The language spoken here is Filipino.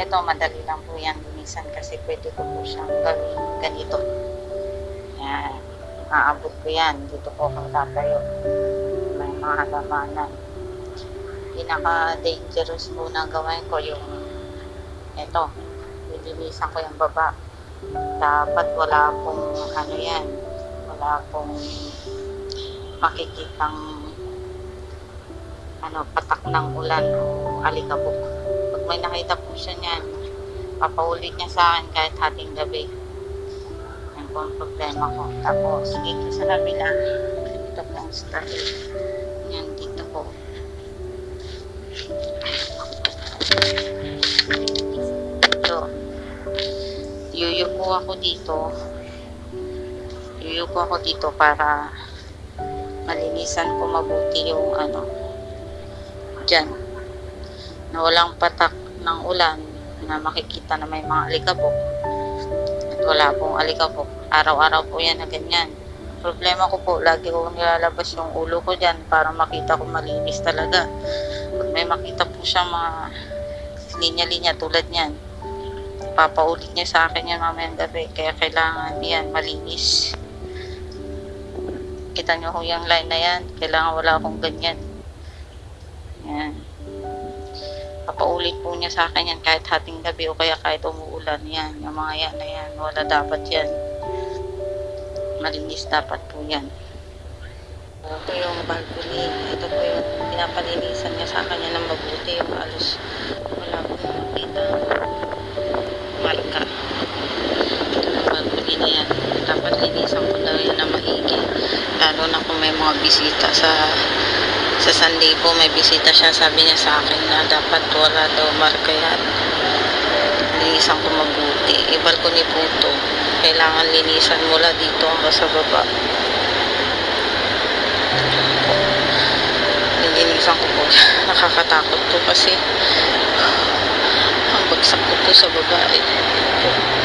ito madali lang po yan linisan kasi pwede ko po siyang gawin ganito. Yan, aabot ko yan. Dito po ako tatayo. May mga halamanan. Pinaka-dangerous po na gawin ko yung ito, lilinisan ko yung baba. Dapat wala pong ano yan, wala pong makikitang ano, patak ng ulan o alikabok. May nakita po siya niyan, papaulit niya sa akin kahit hating gabi. Yan po ang problema ko. Tapos, dito sa kabila, ito po ang style. Yan, dito po. Ito. Yuyuko ako dito. Yuyuko ako dito para malinisan ko mabuti yung ano, dyan na walang patak ng ulan na makikita na may mga alikabok. At wala pong alikabok. Araw-araw po yan na ganyan. Problema ko po lagi ko nilalabas yung ulo ko dyan para makita ko malinis talaga. Pag may makita po siya mga linya-linya tulad niyan papaulit niya sa akin yan mamayang gabi. Kaya kailangan yan malinis. Kita nyo ho yung line na yan. Kailangan wala akong ganyan papaulit po niya sa akin yan kahit hating gabi o kaya kahit umuulan. Yan yung mga yan na yan. Wala dapat yan. Malinis dapat po yan. Ito yung balcony ito po yung pinapalinisan niya sa kanya ng mabuti. Yung alos wala po makita marka. Ito yung balcony na yan. Dapat linisan ko daw yan na maigi. Lalo na kung may mga bisita sa sa Sunday po may bisita siya. Sabi niya sa akin na dapat wala daw marka yan. Linisan ko mabuti. Ibal ko ni Puto. Kailangan linisan mula dito hanggang sa baba. Linisan ko po nakakatakot po kasi. Ang bagsak ko po sa baba eh.